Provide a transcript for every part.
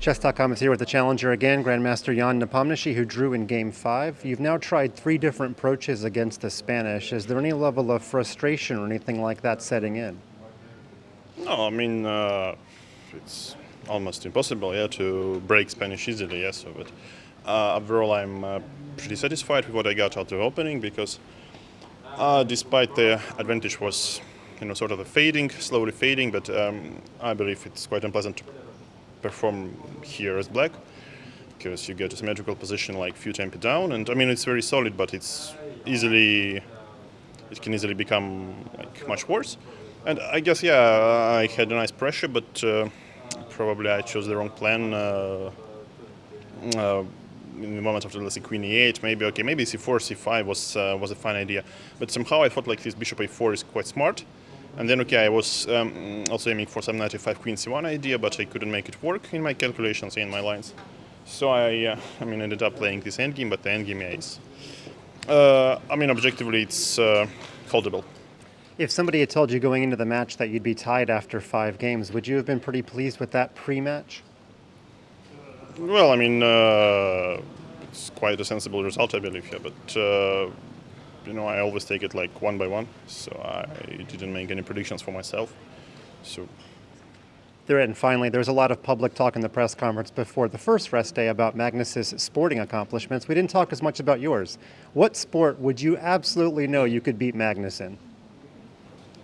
Chess.com is here with the challenger again, Grandmaster Jan Nepomniachtchi, who drew in Game 5. You've now tried three different approaches against the Spanish. Is there any level of frustration or anything like that setting in? No, I mean, uh, it's almost impossible, yeah, to break Spanish easily, yes, but uh, overall I'm uh, pretty satisfied with what I got out of the opening because uh, despite the advantage was, you know, sort of a fading, slowly fading, but um, I believe it's quite unpleasant perform here as black because you get a symmetrical position like few tempo down and I mean it's very solid but it's easily it can easily become like much worse. And I guess yeah I had a nice pressure but uh, probably I chose the wrong plan uh, uh, in the moment after let's say queen e8 maybe okay maybe c4 c5 was uh, was a fine idea. But somehow I thought like this bishop a4 is quite smart and then, okay, I was um, also aiming for some 95 queen c1 idea, but I couldn't make it work in my calculations, in my lines. So I, uh, I mean, ended up playing this endgame, but the endgame is, uh, I mean, objectively, it's uh, foldable. If somebody had told you going into the match that you'd be tied after five games, would you have been pretty pleased with that pre-match? Well, I mean, uh, it's quite a sensible result, I believe, yeah, but uh, you know, I always take it like one by one. So I didn't make any predictions for myself. So. There and finally, there was a lot of public talk in the press conference before the first rest day about Magnus's sporting accomplishments. We didn't talk as much about yours. What sport would you absolutely know you could beat Magnus in?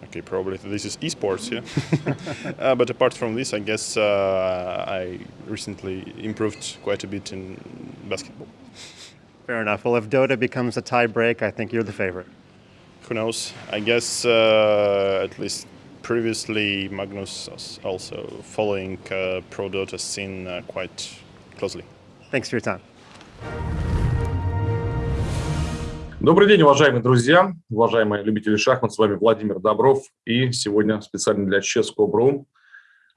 Okay, probably this is esports, yeah. uh, but apart from this, I guess uh, I recently improved quite a bit in basketball. Fair enough. Well, if Dota becomes a tie break, I think you're the favorite. Who knows? I guess uh, at least previously Magnus was also following uh, pro Dota scene uh, quite closely. Thanks for your time. Добрый день, уважаемые друзья, уважаемые любители шахмат. С вами Владимир Добров. И сегодня специально для Chess.ru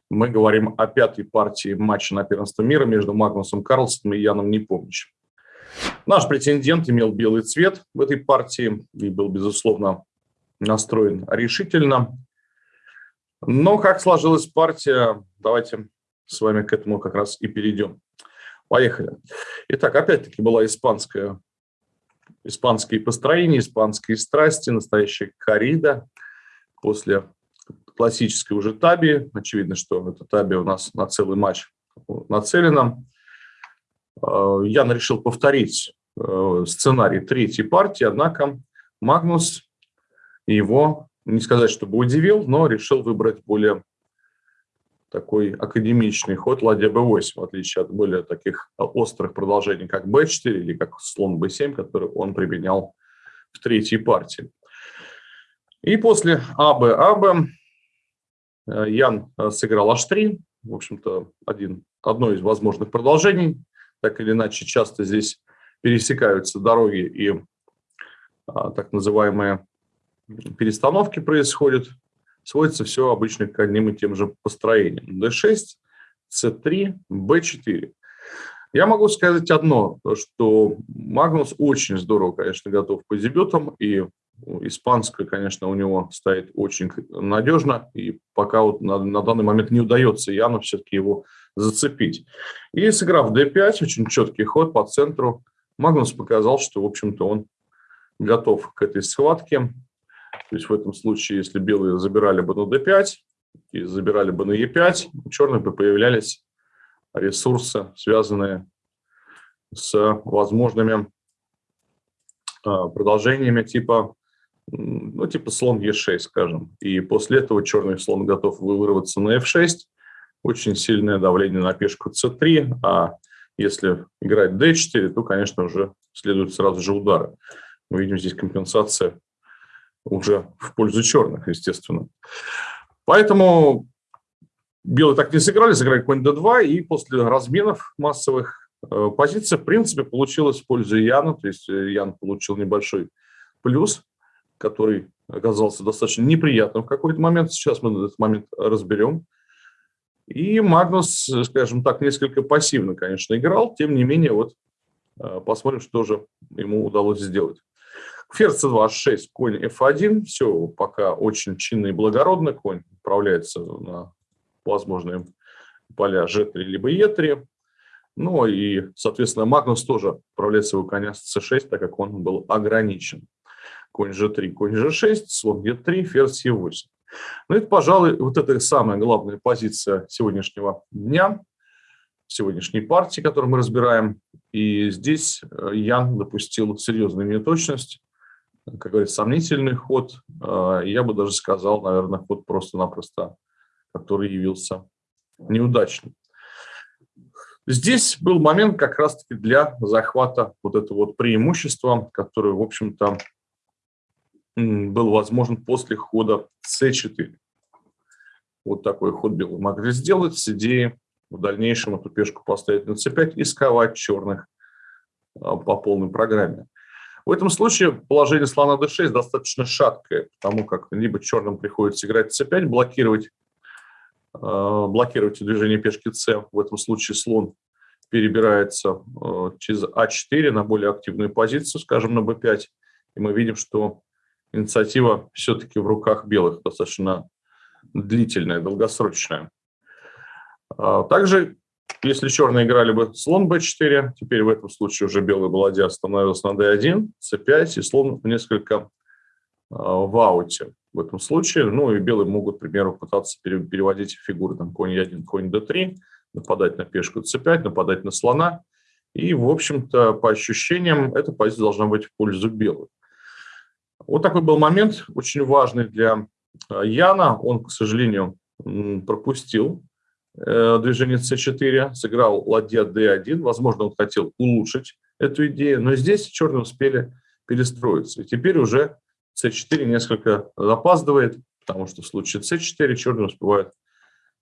мы говорим о пятой партии матча на первенство мира между Магнусом Карлсоном и Яном Непомнящим. Наш претендент имел белый цвет в этой партии и был, безусловно, настроен решительно. Но как сложилась партия, давайте с вами к этому как раз и перейдем. Поехали. Итак, опять-таки была испанская, испанские построения, испанские страсти, настоящая коррида после классической уже таби. Очевидно, что эта таби у нас на целый матч нацелена. Э, Ян решил повторить сценарий третьей партии, однако Магнус его, не сказать, чтобы удивил, но решил выбрать более такой академичный ход. Ладья b8, в отличие от более таких острых продолжений, как b4 или как слон b7, который он применял в третьей партии. И после АБ, АБ Ян сыграл h3, в общем-то, один, одно из возможных продолжений. Так или иначе часто здесь пересекаются дороги и а, так называемые перестановки происходят, сводится все обычно к одним и тем же построениям. D6, C3, B4. Я могу сказать одно, что Магнус очень здорово, конечно, готов к дебютам, и испанская, конечно, у него стоит очень надежно, и пока вот на, на данный момент не удается Яну все-таки его зацепить. И сыграв d5, очень четкий ход по центру, Магнус показал, что, в общем-то, он готов к этой схватке. То есть в этом случае, если белые забирали бы на d5 и забирали бы на e5, у черных бы появлялись ресурсы, связанные с возможными а, продолжениями типа, ну, типа слон e6, скажем. И после этого черный слон готов вырваться на f6, очень сильное давление на пешку c3, а если играть d4, то, конечно, уже следует сразу же удары. Мы видим здесь компенсация уже в пользу черных, естественно. Поэтому белые так не сыграли, сыграли конь d2, и после разменов массовых э, позиция, в принципе, получилась в пользу Яна, то есть э, Ян получил небольшой плюс, который оказался достаточно неприятным в какой-то момент. Сейчас мы этот момент разберем. И Магнус, скажем так, несколько пассивно, конечно, играл. Тем не менее, вот э, посмотрим, что же ему удалось сделать. Ферзь c2, h6, конь f1. Все пока очень чинно и благородно. Конь отправляется на возможные поля G3 либо E3. Ну и, соответственно, Магнус тоже отправляет своего коня с C6, так как он был ограничен. Конь G3, конь G6, слон E3, ферзь E8. Ну, это, пожалуй, вот это самая главная позиция сегодняшнего дня, сегодняшней партии, которую мы разбираем. И здесь э, Ян допустил серьезную неточность, как говорится, сомнительный ход. Э, я бы даже сказал, наверное, ход просто-напросто, который явился неудачным. Здесь был момент как раз-таки для захвата вот этого вот преимущества, которое, в общем-то, был возможен после хода c4. Вот такой ход белый могли сделать с идеей в дальнейшем эту пешку поставить на c5 и сковать черных а, по полной программе. В этом случае положение слона d6 достаточно шаткое, потому как либо черным приходится играть c5, блокировать, а, блокировать движение пешки c. В этом случае слон перебирается а, через а4 на более активную позицию, скажем, на b5. И мы видим, что инициатива все-таки в руках белых, достаточно длительная, долгосрочная. А, также, если черные играли бы слон b4, теперь в этом случае уже белый балладья становился на d1, c5, и слон несколько а, в ауте в этом случае. Ну и белые могут, к примеру, пытаться переводить фигуры, там, конь e1, конь d3, нападать на пешку c5, нападать на слона. И, в общем-то, по ощущениям, эта позиция должна быть в пользу белых. Вот такой был момент, очень важный для э, Яна. Он, к сожалению, пропустил э, движение c4, сыграл ладья d1. Возможно, он хотел улучшить эту идею, но здесь черные успели перестроиться. И теперь уже c4 несколько запаздывает, потому что в случае c4 черные успевают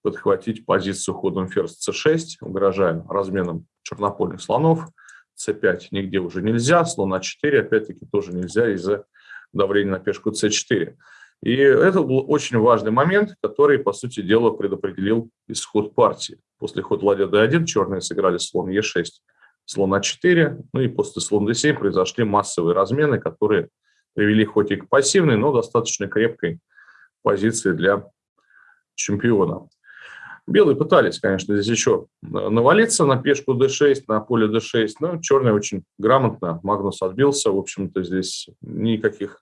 подхватить позицию ходом ферзь c6, угрожая разменом чернопольных слонов. c5 нигде уже нельзя, слон а4 опять-таки тоже нельзя из-за давление на пешку c4. И это был очень важный момент, который, по сути дела, предопределил исход партии. После хода ладья d1 черные сыграли слон e6, слон а4, ну и после слон d7 произошли массовые размены, которые привели хоть и к пассивной, но достаточно крепкой позиции для чемпиона. Белые пытались, конечно, здесь еще навалиться на пешку d6, на поле d6, но черные очень грамотно, Магнус отбился, в общем-то здесь никаких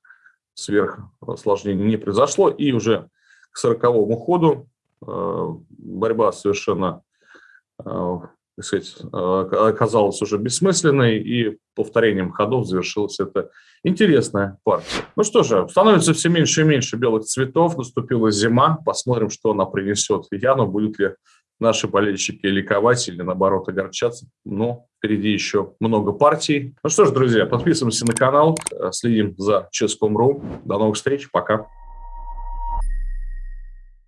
сверхосложнений не произошло, и уже к сороковому ходу э, борьба совершенно э, так сказать, э, оказалась уже бессмысленной, и повторением ходов завершилась эта интересная партия. Ну что же, становится все меньше и меньше белых цветов, наступила зима, посмотрим, что она принесет Яну, будет ли наши болельщики ликовать или, наоборот, огорчаться. Но впереди еще много партий. Ну что ж, друзья, подписываемся на канал, следим за Chess.com.ru. До новых встреч, пока.